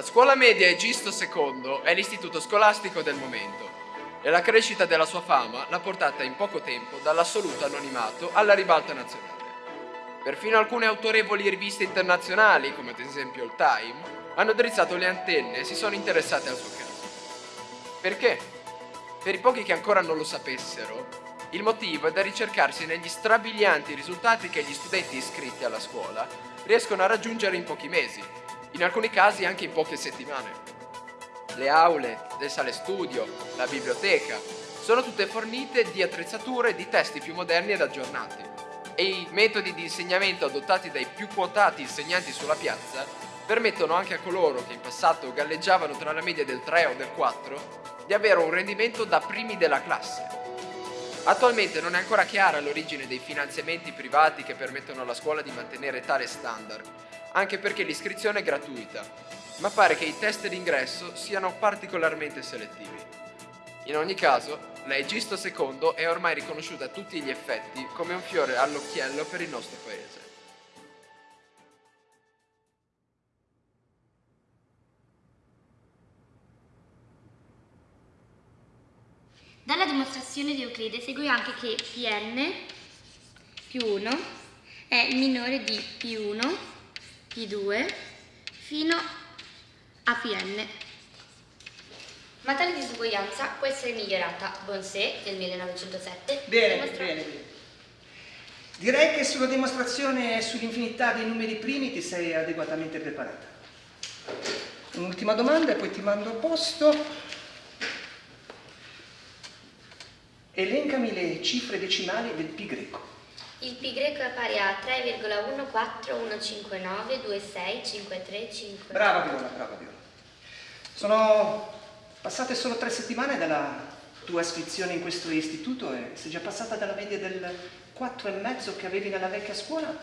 La scuola media Egisto II è l'istituto scolastico del momento e la crescita della sua fama l'ha portata in poco tempo dall'assoluto anonimato alla ribalta nazionale. Perfino alcune autorevoli riviste internazionali, come ad esempio il Time, hanno drizzato le antenne e si sono interessate al suo caso. Perché? Per i pochi che ancora non lo sapessero, il motivo è da ricercarsi negli strabilianti risultati che gli studenti iscritti alla scuola riescono a raggiungere in pochi mesi, in alcuni casi anche in poche settimane. Le aule, le sale studio, la biblioteca, sono tutte fornite di attrezzature e di testi più moderni ed aggiornati. E i metodi di insegnamento adottati dai più quotati insegnanti sulla piazza permettono anche a coloro che in passato galleggiavano tra la media del 3 o del 4 di avere un rendimento da primi della classe. Attualmente non è ancora chiara l'origine dei finanziamenti privati che permettono alla scuola di mantenere tale standard, anche perché l'iscrizione è gratuita, ma pare che i test d'ingresso siano particolarmente selettivi. In ogni caso, la Egisto II è ormai riconosciuta a tutti gli effetti come un fiore all'occhiello per il nostro paese. Dalla dimostrazione di Euclide segue anche che Pn più 1 è minore di P1, P2 fino a Pn. Ma tale disuguaglianza può essere migliorata. Bonsé del 1907 Bene, dimostra- bene, bene. Direi che sulla dimostrazione sull'infinità dei numeri primi ti sei adeguatamente preparata. Un'ultima domanda e poi ti mando a posto. Elencami le cifre decimali del pi greco. Il pi greco è pari a 3,14159265355. Brava Viola, brava Viola. Sono passate solo tre settimane dalla tua iscrizione in questo istituto e sei già passata dalla media del 4,5 che avevi nella vecchia scuola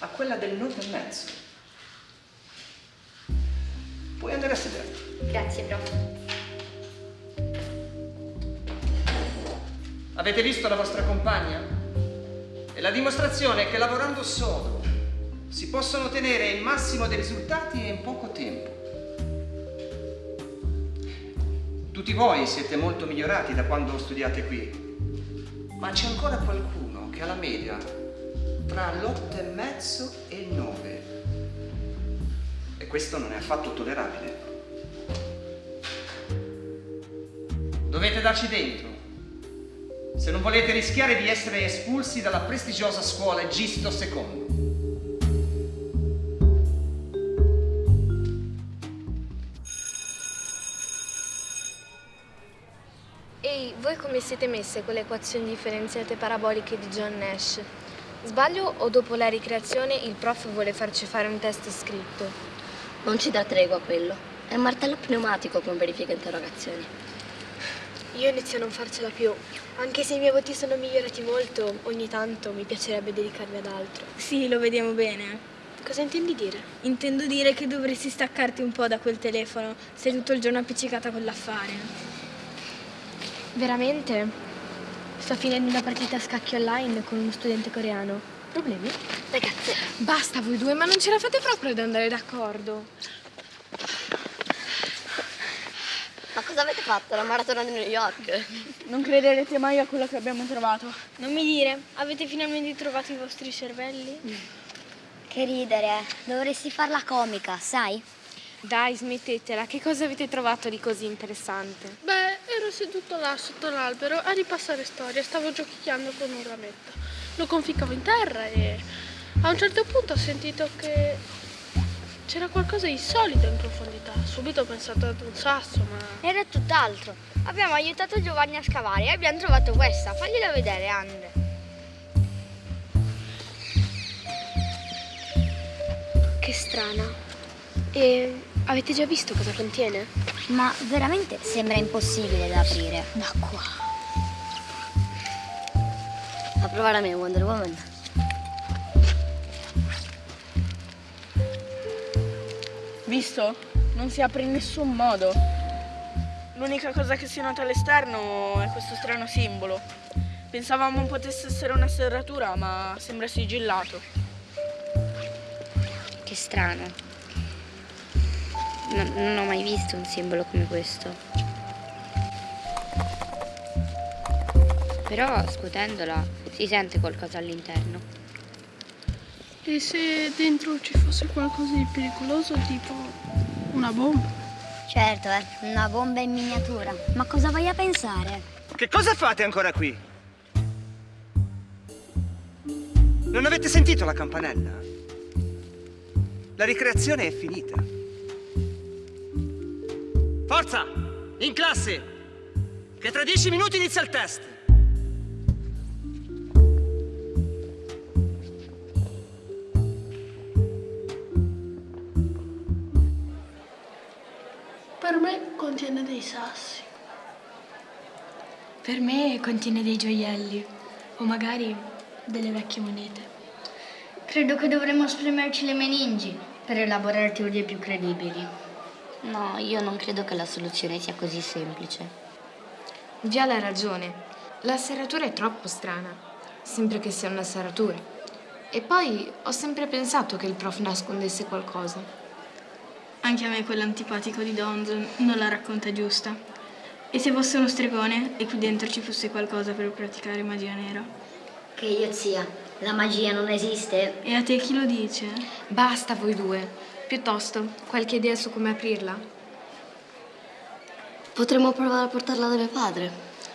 a quella del 9,5. Puoi andare a sederti. Grazie, prof. Avete visto la vostra compagna? È la dimostrazione che lavorando sodo si possono ottenere il massimo dei risultati in poco tempo. Tutti voi siete molto migliorati da quando studiate qui, ma c'è ancora qualcuno che ha la media tra l'8 e mezzo e il 9. E questo non è affatto tollerabile. Dovete darci dentro se non volete rischiare di essere espulsi dalla prestigiosa scuola Egisto II. Ehi, voi come siete messe con le equazioni differenziate paraboliche di John Nash? Sbaglio o dopo la ricreazione il prof vuole farci fare un test scritto? Non ci dà tregua quello. È un martello pneumatico con verifica interrogazioni. Io inizio a non farcela più. Anche se i miei voti sono migliorati molto, ogni tanto mi piacerebbe dedicarmi ad altro. Sì, lo vediamo bene. Cosa intendi dire? Intendo dire che dovresti staccarti un po' da quel telefono. Sei tutto il giorno appiccicata con l'affare. Veramente? Sto finendo una partita a scacchi online con uno studente coreano. Problemi? Ragazze, Basta voi due, ma non ce la fate proprio ad andare d'accordo. ma cosa avete fatto? La maratona di New York? Non crederete mai a quello che abbiamo trovato. Non mi dire, avete finalmente trovato i vostri cervelli? Che ridere, dovresti farla comica, sai? Dai, smettetela, che cosa avete trovato di così interessante? Beh, ero seduto là sotto l'albero a ripassare storia, stavo giochicchiando con un rametto. Lo conficcavo in terra e a un certo punto ho sentito che c'era qualcosa di solido in profondità. Subito ho pensato ad un sasso, ma Era tutt'altro. Abbiamo aiutato Giovanni a scavare e abbiamo trovato questa. Fagliela vedere, Andre. Che strana. E avete già visto cosa contiene? Ma veramente sembra impossibile da aprire. Da qua. A provare a me, Wonder Woman. Visto? Non si apre in nessun modo. L'unica cosa che si nota all'esterno è questo strano simbolo. Pensavamo potesse essere una serratura, ma sembra sigillato. Che strano. non, non ho mai visto un simbolo come questo. Però scuotendola si sente qualcosa all'interno. E se dentro ci fosse qualcosa di pericoloso, tipo una bomba? Certo, eh, una bomba in miniatura. Ma cosa vai a pensare? Che cosa fate ancora qui? Non avete sentito la campanella? La ricreazione è finita. Forza! In classe! Che tra dieci minuti inizia il test! Contiene dei sassi. Per me contiene dei gioielli o magari delle vecchie monete. Credo che dovremmo spremerci le meningi per elaborare teorie più credibili. No, io non credo che la soluzione sia così semplice. Viale ha ragione. La serratura è troppo strana. Sempre che sia una serratura. E poi ho sempre pensato che il prof nascondesse qualcosa. Anche a me quell'antipatico di Donzon non la racconta giusta. E se fosse uno stregone e qui dentro ci fosse qualcosa per praticare magia nera? Che io zia, la magia non esiste? E a te chi lo dice? Basta voi due. Piuttosto, qualche idea su come aprirla? Potremmo provare a portarla da mio padre.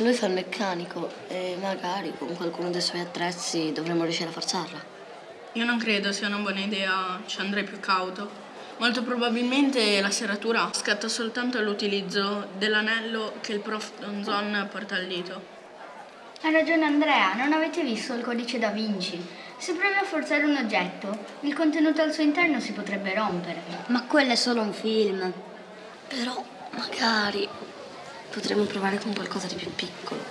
Lui fa il meccanico e magari con qualcuno dei suoi attrezzi dovremmo riuscire a forzarla. Io non credo sia una buona idea, ci andrei più cauto. Molto probabilmente la serratura scatta soltanto all'utilizzo dell'anello che il prof Donzon porta al dito. Ha ragione Andrea, non avete visto il codice da Vinci? Se provi a forzare un oggetto, il contenuto al suo interno si potrebbe rompere. Ma quello è solo un film. Però magari potremmo provare con qualcosa di più piccolo.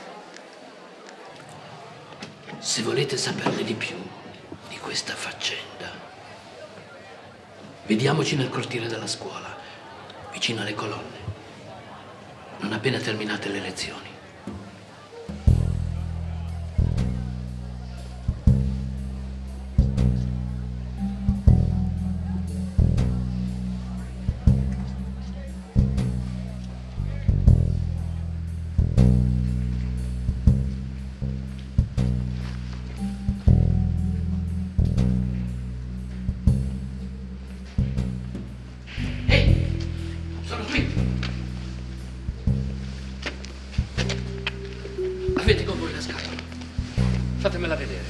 Se volete saperne di più di questa faccenda, vediamoci nel cortile della scuola, vicino alle colonne, non appena terminate le lezioni. Avete con voi la scatola? Fatemela vedere.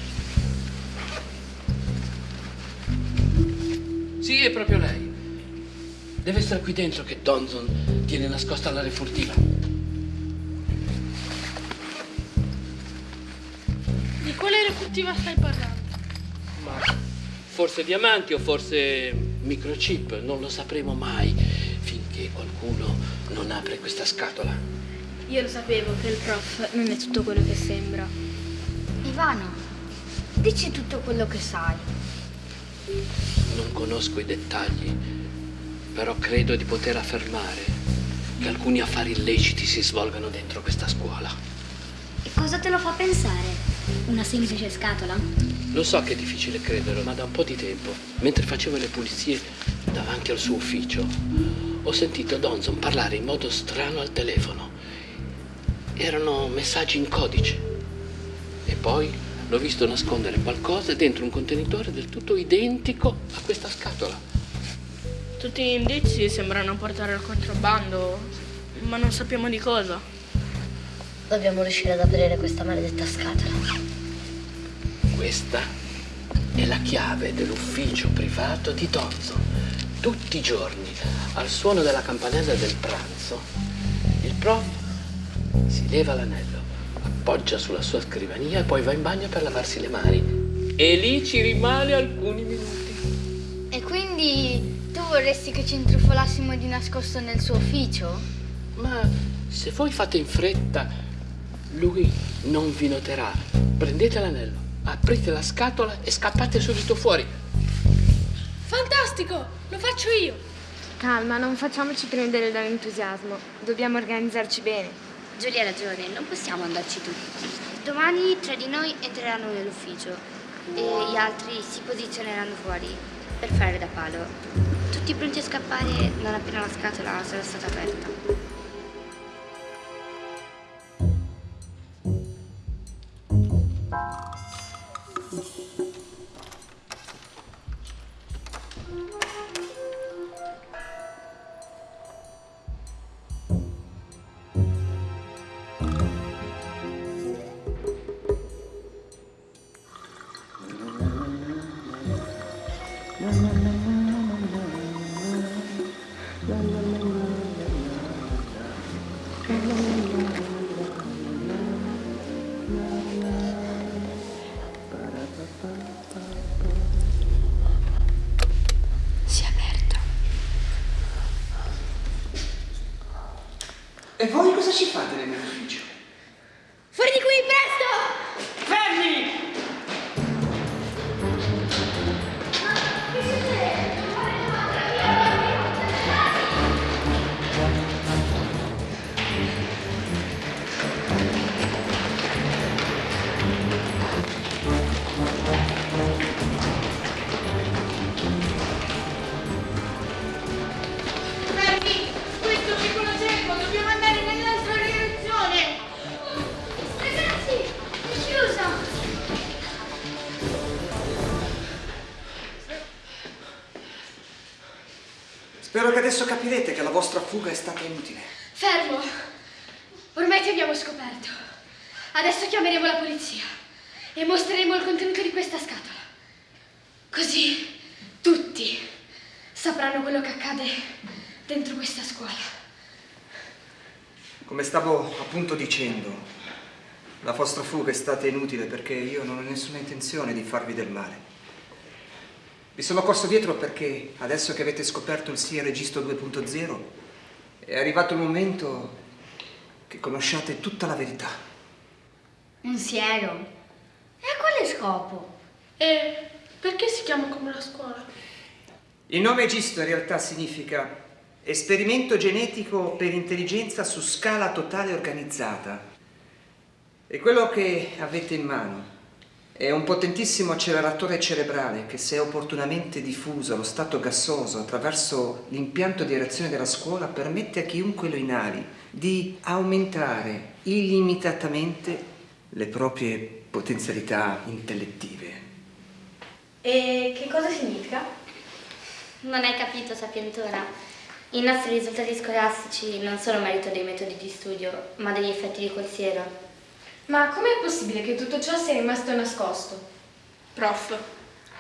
Sì, è proprio lei. Deve essere qui dentro che Donzon tiene nascosta la refurtiva. Di quale refurtiva stai parlando? Ma forse diamanti o forse microchip, non lo sapremo mai finché qualcuno non apre questa scatola. Io lo sapevo che il prof non è tutto quello che sembra. Ivano, dici tutto quello che sai. Non conosco i dettagli, però credo di poter affermare che alcuni affari illeciti si svolgano dentro questa scuola. E cosa te lo fa pensare? Una semplice scatola? Lo so che è difficile crederlo, ma da un po' di tempo, mentre facevo le pulizie davanti al suo ufficio, ho sentito Donzon parlare in modo strano al telefono. Erano messaggi in codice. E poi l'ho visto nascondere qualcosa dentro un contenitore del tutto identico a questa scatola. Tutti gli indizi sembrano portare al contrabbando, ma non sappiamo di cosa. Dobbiamo riuscire ad aprire questa maledetta scatola. Questa è la chiave dell'ufficio privato di Donzon. Tutti i giorni, al suono della campanella del pranzo, il prof si leva l'anello, appoggia sulla sua scrivania e poi va in bagno per lavarsi le mani. E lì ci rimane alcuni minuti. E quindi tu vorresti che ci intrufolassimo di nascosto nel suo ufficio? Ma se voi fate in fretta, lui non vi noterà. Prendete l'anello, aprite la scatola e scappate subito fuori. Fantastico! Lo faccio io! Calma, non facciamoci prendere dall'entusiasmo. Dobbiamo organizzarci bene. Giulia ha ragione, non possiamo andarci tutti. Domani tre di noi entreranno nell'ufficio e gli altri si posizioneranno fuori per fare da palo. tutti pronti a scappare non appena la scatola sarà stata aperta. Si è la vostra fuga è stata inutile. Fermo! Ormai ti abbiamo scoperto. Adesso chiameremo la polizia e mostreremo il contenuto di questa scatola. Così tutti sapranno quello che accade dentro questa scuola. Come stavo appunto dicendo, la vostra fuga è stata inutile perché io non ho nessuna intenzione di farvi del male. Vi sono corso dietro perché adesso che avete scoperto il SIA Registro 2.0 è arrivato il momento che conosciate tutta la verità. Un siero? E a quale scopo? E perché si chiama come la scuola? Il nome Egisto in realtà significa esperimento genetico per intelligenza su scala totale organizzata. E quello che avete in mano è un potentissimo acceleratore cerebrale che se opportunamente diffuso allo stato gassoso attraverso l'impianto di reazione della scuola permette a chiunque lo inali di aumentare illimitatamente le proprie potenzialità intellettive. E che cosa significa? Non hai capito, sapientona. I nostri risultati scolastici non sono merito dei metodi di studio, ma degli effetti di quel siero. Ma com'è possibile che tutto ciò sia rimasto nascosto? Prof,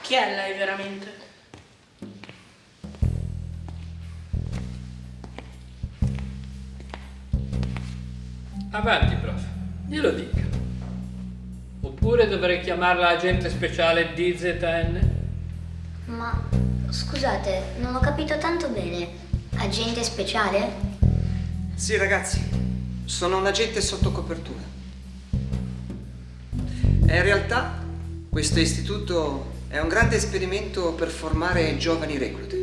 chi è lei veramente? Avanti, prof, glielo dica. Oppure dovrei chiamarla agente speciale DZN? Ma scusate, non ho capito tanto bene. Agente speciale? Sì ragazzi, sono un agente sotto copertura. E in realtà questo istituto è un grande esperimento per formare giovani reclute.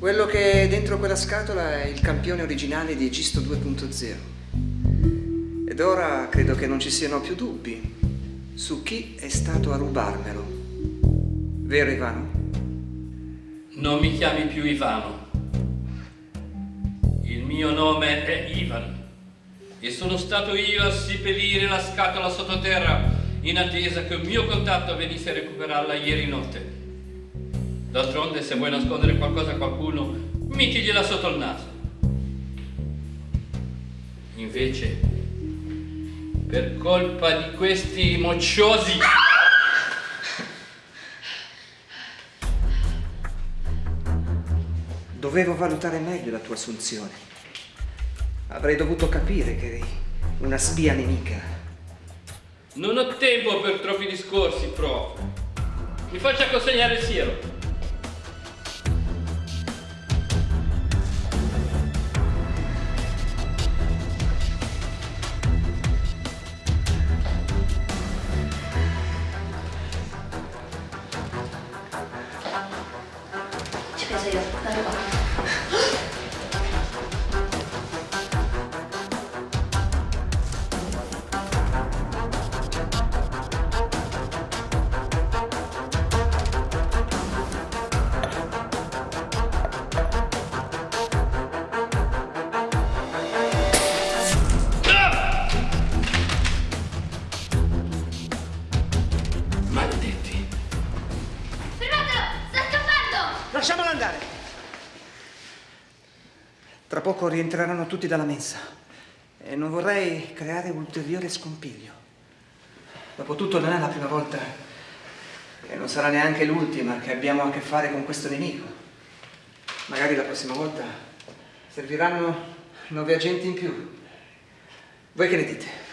Quello che è dentro quella scatola è il campione originale di Egisto 2.0. Ed ora credo che non ci siano più dubbi su chi è stato a rubarmelo. Vero Ivano? Non mi chiami più Ivano. Il mio nome è Ivan e sono stato io a seppellire la scatola sottoterra in attesa che un mio contatto venisse a recuperarla ieri notte. D'altronde, se vuoi nascondere qualcosa a qualcuno, mettigliela sotto il naso. Invece, per colpa di questi mocciosi... Dovevo valutare meglio la tua assunzione. Avrei dovuto capire che eri una spia nemica. Non ho tempo per troppi discorsi, prof. Mi faccia consegnare il siero. Rientreranno tutti dalla mensa e non vorrei creare ulteriore scompiglio. Dopotutto non è la prima volta e non sarà neanche l'ultima che abbiamo a che fare con questo nemico. Magari la prossima volta serviranno nove agenti in più. Voi che ne dite?